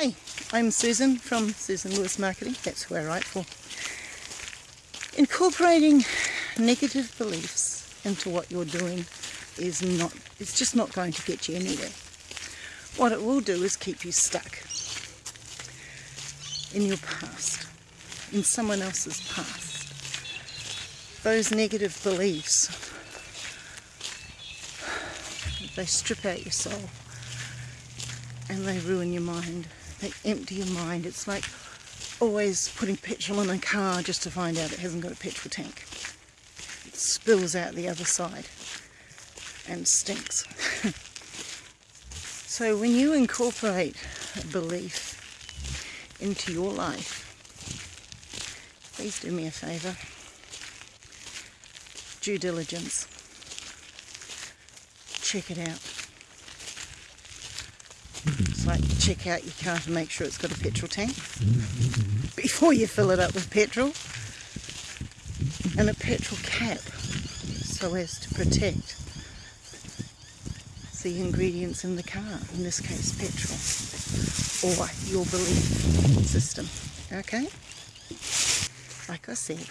Hi, I'm Susan from Susan Lewis Marketing. That's who I write for. Incorporating negative beliefs into what you're doing is not, it's just not going to get you anywhere. What it will do is keep you stuck in your past, in someone else's past. Those negative beliefs, they strip out your soul and they ruin your mind. They empty your mind. It's like always putting petrol in a car just to find out it hasn't got a petrol tank. It spills out the other side and stinks. so when you incorporate a belief into your life, please do me a favour. Due diligence. Check it out. Like check out your car to make sure it's got a petrol tank before you fill it up with petrol and a petrol cap so as to protect the ingredients in the car, in this case petrol, or your belief system, okay? Like I said,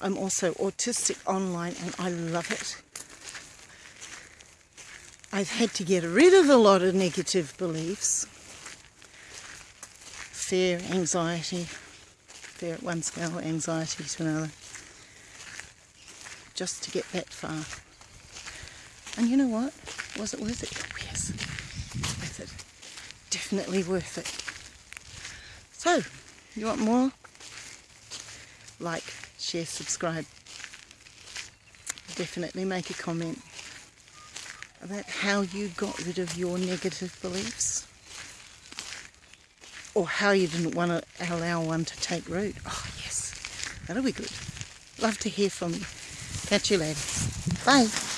I'm also autistic online and I love it. I've had to get rid of a lot of negative beliefs. Fear, anxiety, fear at one scale, anxiety to another. Just to get that far. And you know what? Was it worth it? Oh, yes. Worth it. Definitely worth it. So, you want more? Like, share, subscribe. Definitely make a comment about how you got rid of your negative beliefs or how you didn't want to allow one to take root. Oh yes, that'll be good. Love to hear from you. Catch you later. Bye.